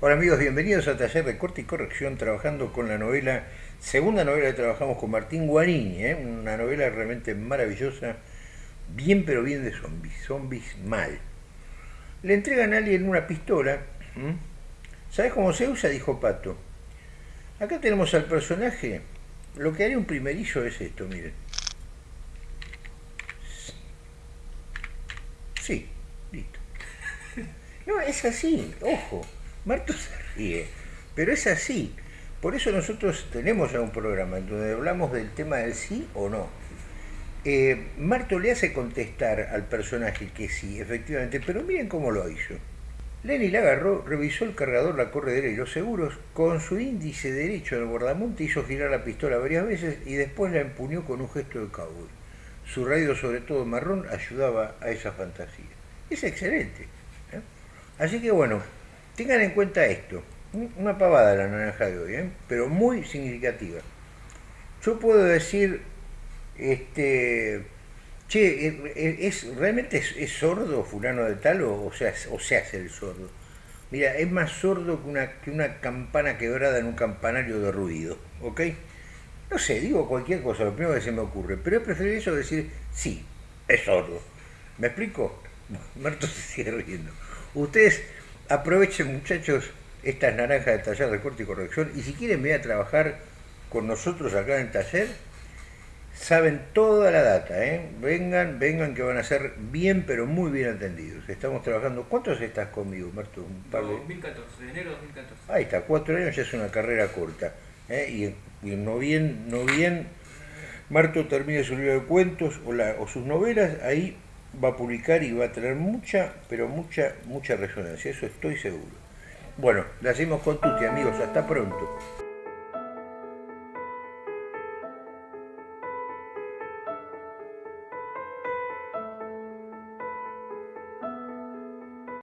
Hola amigos, bienvenidos a Taller de Corte y Corrección, trabajando con la novela, segunda novela que trabajamos con Martín Guarini, ¿eh? una novela realmente maravillosa, bien pero bien de zombies, zombies mal. Le entregan a alguien una pistola, ¿sabes cómo se usa? Dijo Pato. Acá tenemos al personaje, lo que haría un primerillo es esto, miren. Sí, listo. No, es así, ojo. Marto se ríe, pero es así. Por eso nosotros tenemos ya un programa en donde hablamos del tema del sí o no. Eh, Marto le hace contestar al personaje que sí, efectivamente, pero miren cómo lo hizo. Lenny la agarró, revisó el cargador, la corredera y los seguros, con su índice derecho del guardamonte hizo girar la pistola varias veces y después la empuñó con un gesto de cowboy. Su radio, sobre todo marrón, ayudaba a esa fantasía. Es excelente. ¿eh? Así que bueno, Tengan en cuenta esto, una pavada la naranja de hoy, ¿eh? pero muy significativa. Yo puedo decir, este, che, ¿es, ¿realmente es, sordo fulano de tal o, sea, o se hace el sordo? Mira, es más sordo que una, que una campana quebrada en un campanario de ruido, ¿ok? No sé, digo cualquier cosa, lo primero que se me ocurre, pero es preferible eso decir, sí, es sordo. ¿Me explico? Marto se sigue riendo. Ustedes Aprovechen muchachos estas naranjas de taller de corte y corrección y si quieren venir a trabajar con nosotros acá en el taller, saben toda la data, ¿eh? vengan, vengan que van a ser bien pero muy bien atendidos. Estamos trabajando, ¿cuántos estás conmigo, Marto? Un par de... 2014, de enero de 2014. Ahí está, cuatro años ya es una carrera corta. ¿eh? Y, y, no bien, no bien, Marto termine su libro de cuentos o, o sus novelas, ahí va a publicar y va a tener mucha, pero mucha, mucha resonancia, eso estoy seguro. Bueno, la hacemos con Tuti, amigos, hasta pronto.